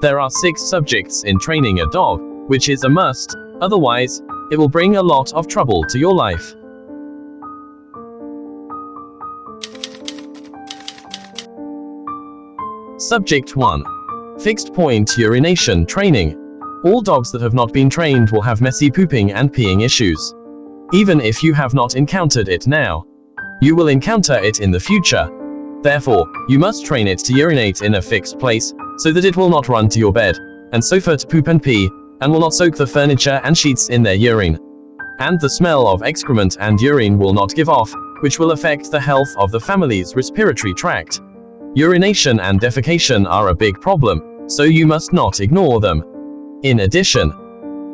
There are six subjects in training a dog, which is a must, otherwise, it will bring a lot of trouble to your life. Subject 1. Fixed point urination training. All dogs that have not been trained will have messy pooping and peeing issues. Even if you have not encountered it now, you will encounter it in the future. Therefore, you must train it to urinate in a fixed place, so that it will not run to your bed and sofa to poop and pee, and will not soak the furniture and sheets in their urine. And the smell of excrement and urine will not give off, which will affect the health of the family's respiratory tract. Urination and defecation are a big problem, so you must not ignore them. In addition,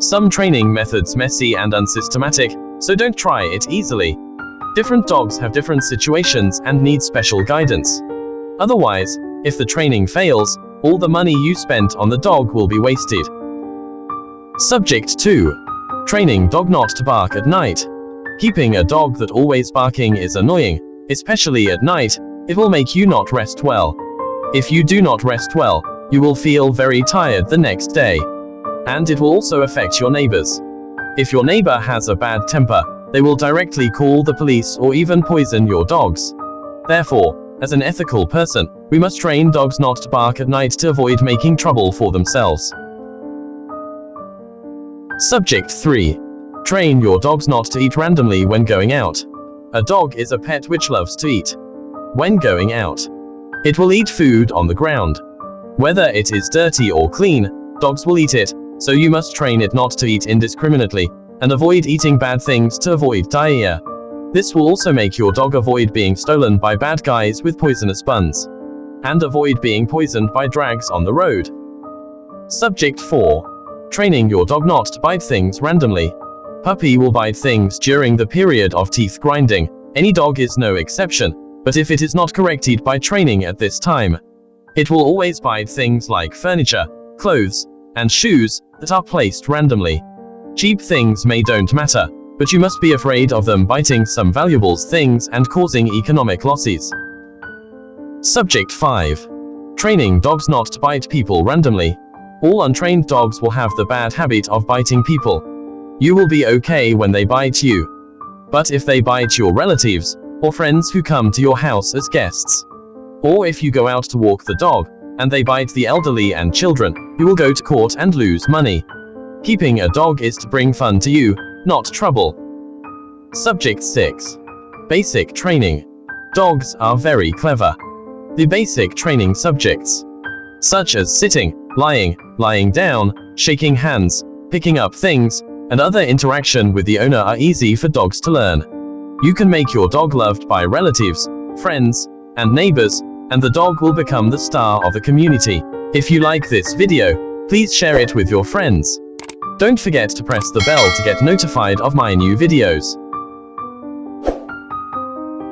some training methods messy and unsystematic, so don't try it easily. Different dogs have different situations and need special guidance. Otherwise, if the training fails, all the money you spent on the dog will be wasted. Subject 2. Training dog not to bark at night. Keeping a dog that always barking is annoying, especially at night, it will make you not rest well. If you do not rest well, you will feel very tired the next day. And it will also affect your neighbors. If your neighbor has a bad temper, they will directly call the police or even poison your dogs. Therefore, as an ethical person, we must train dogs not to bark at night to avoid making trouble for themselves. Subject 3. Train your dogs not to eat randomly when going out. A dog is a pet which loves to eat when going out. It will eat food on the ground. Whether it is dirty or clean, dogs will eat it, so you must train it not to eat indiscriminately, and avoid eating bad things to avoid diarrhea. This will also make your dog avoid being stolen by bad guys with poisonous buns. And avoid being poisoned by drags on the road. Subject 4. Training your dog not to bite things randomly. Puppy will bite things during the period of teeth grinding. Any dog is no exception, but if it is not corrected by training at this time, it will always bite things like furniture, clothes, and shoes that are placed randomly. Cheap things may don't matter, but you must be afraid of them biting some valuables things and causing economic losses. Subject 5. Training dogs not to bite people randomly. All untrained dogs will have the bad habit of biting people. You will be okay when they bite you. But if they bite your relatives, or friends who come to your house as guests. Or if you go out to walk the dog, and they bite the elderly and children, you will go to court and lose money. Keeping a dog is to bring fun to you, not trouble. Subject 6. Basic Training. Dogs are very clever. The basic training subjects, such as sitting, lying, lying down, shaking hands, picking up things, and other interaction with the owner are easy for dogs to learn. You can make your dog loved by relatives, friends, and neighbors, and the dog will become the star of the community. If you like this video, please share it with your friends. Don't forget to press the bell to get notified of my new videos.